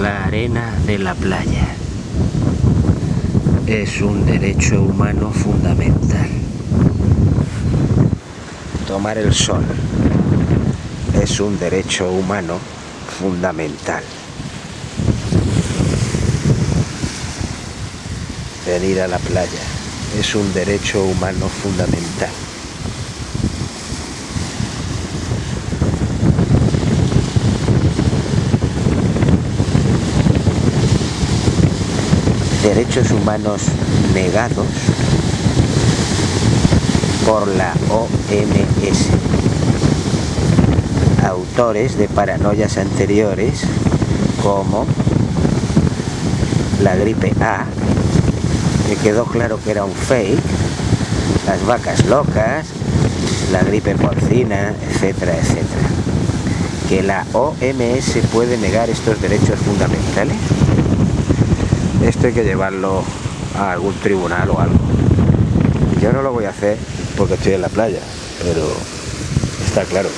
La arena de la playa es un derecho humano fundamental. Tomar el sol es un derecho humano fundamental. Venir a la playa es un derecho humano fundamental. Derechos humanos negados por la OMS. Autores de paranoias anteriores como la gripe A, que quedó claro que era un fake, las vacas locas, la gripe porcina, etcétera, etcétera. ¿Que la OMS puede negar estos derechos fundamentales? Esto hay que llevarlo a algún tribunal o algo. Yo no lo voy a hacer porque estoy en la playa, pero está claro.